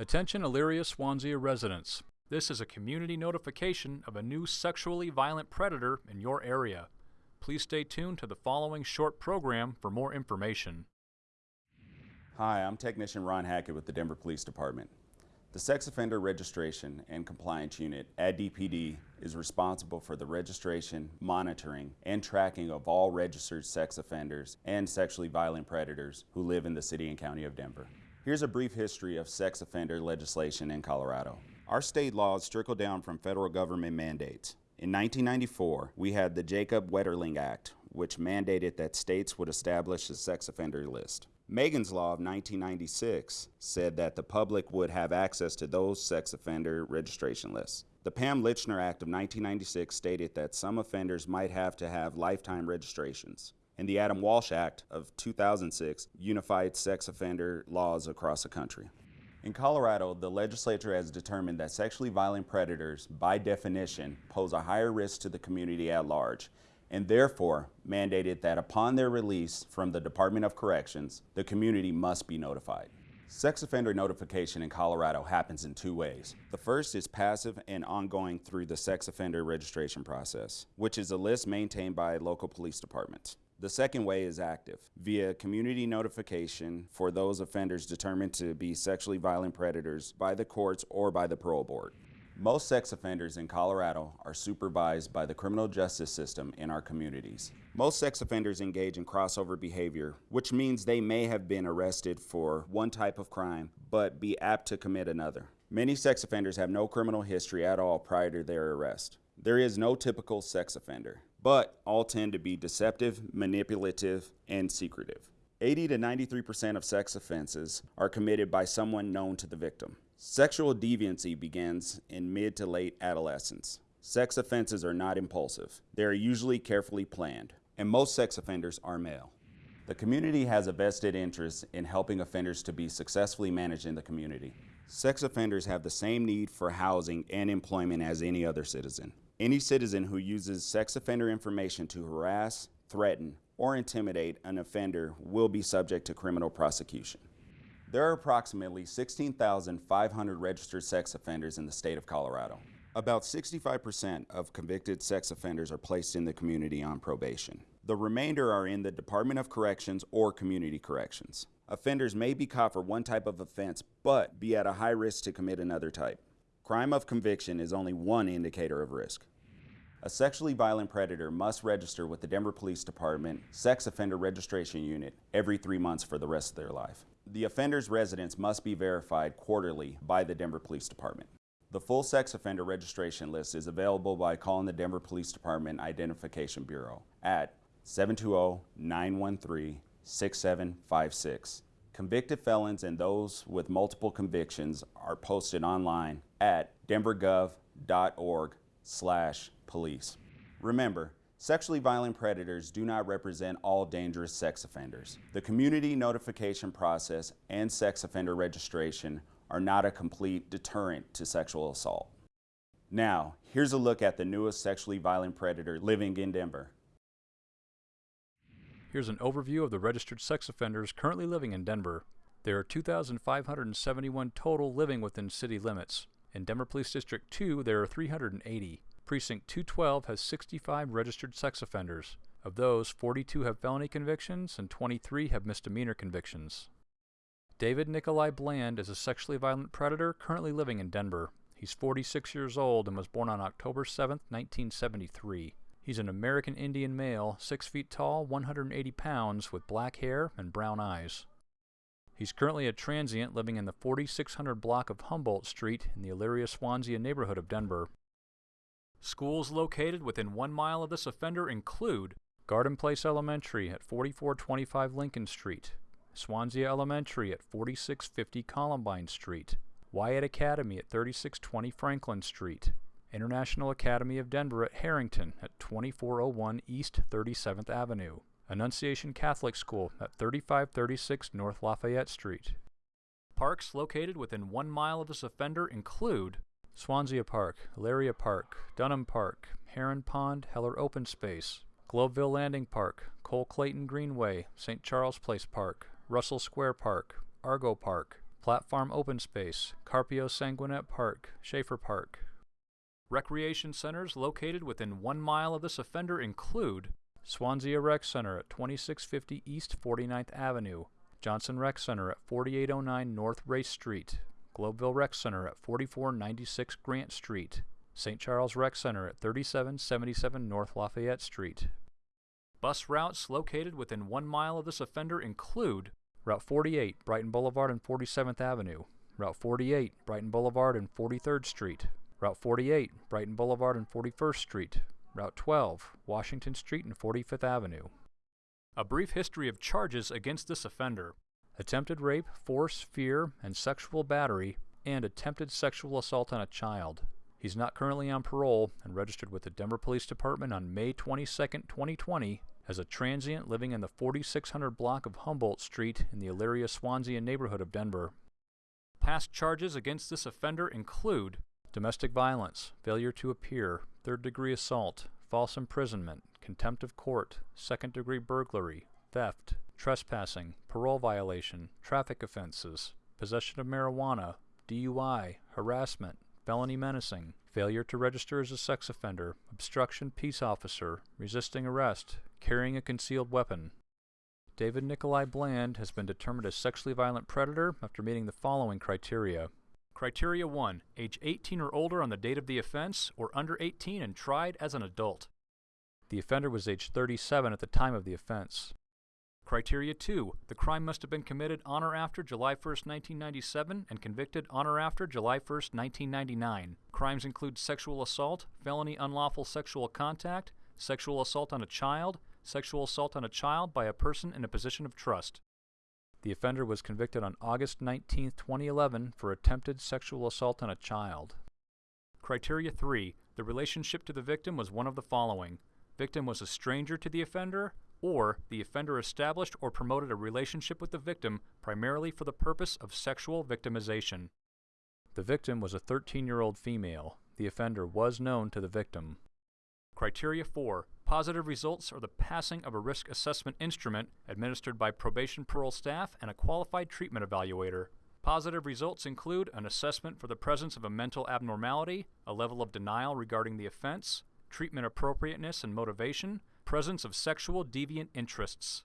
Attention Elyria Swansea residents. This is a community notification of a new sexually violent predator in your area. Please stay tuned to the following short program for more information. Hi, I'm Technician Ron Hackett with the Denver Police Department. The Sex Offender Registration and Compliance Unit at DPD is responsible for the registration, monitoring, and tracking of all registered sex offenders and sexually violent predators who live in the city and county of Denver. Here's a brief history of sex offender legislation in Colorado. Our state laws trickle down from federal government mandates. In 1994, we had the Jacob Wetterling Act, which mandated that states would establish a sex offender list. Megan's Law of 1996 said that the public would have access to those sex offender registration lists. The Pam Lychner Act of 1996 stated that some offenders might have to have lifetime registrations. And the Adam Walsh Act of 2006 unified sex offender laws across the country. In Colorado, the legislature has determined that sexually violent predators, by definition, pose a higher risk to the community at large and therefore mandated that upon their release from the Department of Corrections, the community must be notified. Sex offender notification in Colorado happens in two ways. The first is passive and ongoing through the sex offender registration process, which is a list maintained by local police departments. The second way is active, via community notification for those offenders determined to be sexually violent predators by the courts or by the parole board. Most sex offenders in Colorado are supervised by the criminal justice system in our communities. Most sex offenders engage in crossover behavior, which means they may have been arrested for one type of crime, but be apt to commit another. Many sex offenders have no criminal history at all prior to their arrest. There is no typical sex offender, but all tend to be deceptive, manipulative, and secretive. 80 to 93% of sex offenses are committed by someone known to the victim. Sexual deviancy begins in mid to late adolescence. Sex offenses are not impulsive. They are usually carefully planned, and most sex offenders are male. The community has a vested interest in helping offenders to be successfully managed in the community. Sex offenders have the same need for housing and employment as any other citizen. Any citizen who uses sex offender information to harass, threaten, or intimidate an offender will be subject to criminal prosecution. There are approximately 16,500 registered sex offenders in the state of Colorado. About 65% of convicted sex offenders are placed in the community on probation. The remainder are in the Department of Corrections or Community Corrections. Offenders may be caught for one type of offense, but be at a high risk to commit another type. Crime of conviction is only one indicator of risk. A sexually violent predator must register with the Denver Police Department Sex Offender Registration Unit every three months for the rest of their life. The offender's residence must be verified quarterly by the Denver Police Department. The full sex offender registration list is available by calling the Denver Police Department Identification Bureau at 720-913-6756. Convicted felons and those with multiple convictions are posted online at denvergov.org slash police. Remember, Sexually violent predators do not represent all dangerous sex offenders. The community notification process and sex offender registration are not a complete deterrent to sexual assault. Now, here's a look at the newest sexually violent predator living in Denver. Here's an overview of the registered sex offenders currently living in Denver. There are 2,571 total living within city limits. In Denver Police District 2, there are 380. Precinct 212 has 65 registered sex offenders. Of those, 42 have felony convictions and 23 have misdemeanor convictions. David Nikolai Bland is a sexually violent predator currently living in Denver. He's 46 years old and was born on October 7, 1973. He's an American Indian male, 6 feet tall, 180 pounds, with black hair and brown eyes. He's currently a transient living in the 4600 block of Humboldt Street in the Elyria Swansea neighborhood of Denver. Schools located within one mile of this offender include Garden Place Elementary at 4425 Lincoln Street, Swansea Elementary at 4650 Columbine Street, Wyatt Academy at 3620 Franklin Street, International Academy of Denver at Harrington at 2401 East 37th Avenue, Annunciation Catholic School at 3536 North Lafayette Street. Parks located within one mile of this offender include Swansea Park, Elyria Park, Dunham Park, Heron Pond, Heller Open Space, Globeville Landing Park, Cole Clayton Greenway, St. Charles Place Park, Russell Square Park, Argo Park, Platte Farm Open Space, Carpio Sanguinette Park, Schaefer Park. Recreation centers located within one mile of this offender include Swansea Rec Center at 2650 East 49th Avenue, Johnson Rec Center at 4809 North Race Street, Globeville Rec Center at 4496 Grant Street, St. Charles Rec Center at 3777 North Lafayette Street. Bus routes located within one mile of this offender include Route 48, Brighton Boulevard and 47th Avenue, Route 48, Brighton Boulevard and 43rd Street, Route 48, Brighton Boulevard and 41st Street, Route 12, Washington Street and 45th Avenue. A brief history of charges against this offender attempted rape, force, fear, and sexual battery, and attempted sexual assault on a child. He's not currently on parole and registered with the Denver Police Department on May 22, 2020, as a transient living in the 4600 block of Humboldt Street in the Elyria Swansea neighborhood of Denver. Past charges against this offender include domestic violence, failure to appear, third degree assault, false imprisonment, contempt of court, second degree burglary, theft, trespassing, parole violation, traffic offenses, possession of marijuana, DUI, harassment, felony menacing, failure to register as a sex offender, obstruction peace officer, resisting arrest, carrying a concealed weapon. David Nikolai Bland has been determined a sexually violent predator after meeting the following criteria. Criteria 1. Age 18 or older on the date of the offense, or under 18 and tried as an adult. The offender was age 37 at the time of the offense. Criteria 2. The crime must have been committed on or after July 1, 1997 and convicted on or after July 1, 1999. Crimes include sexual assault, felony unlawful sexual contact, sexual assault on a child, sexual assault on a child by a person in a position of trust. The offender was convicted on August 19, 2011 for attempted sexual assault on a child. Criteria 3. The relationship to the victim was one of the following. Victim was a stranger to the offender, or the offender established or promoted a relationship with the victim primarily for the purpose of sexual victimization. The victim was a 13-year-old female. The offender was known to the victim. Criteria 4. Positive results are the passing of a risk assessment instrument administered by probation parole staff and a qualified treatment evaluator. Positive results include an assessment for the presence of a mental abnormality, a level of denial regarding the offense, treatment appropriateness and motivation, presence of sexual deviant interests.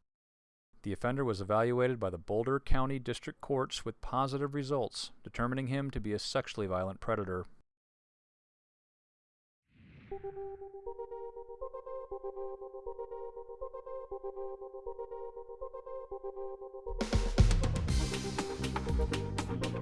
The offender was evaluated by the Boulder County District Courts with positive results, determining him to be a sexually violent predator. Thank you.